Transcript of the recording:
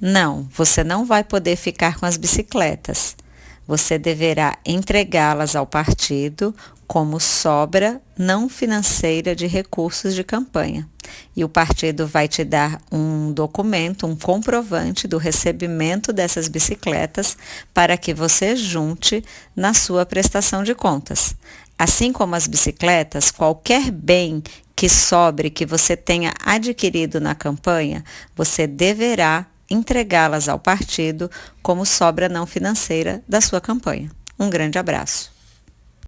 Não, você não vai poder ficar com as bicicletas. Você deverá entregá-las ao partido como sobra não financeira de recursos de campanha. E o partido vai te dar um documento, um comprovante do recebimento dessas bicicletas para que você junte na sua prestação de contas. Assim como as bicicletas, qualquer bem que sobre que você tenha adquirido na campanha, você deverá entregá-las ao partido como sobra não financeira da sua campanha. Um grande abraço.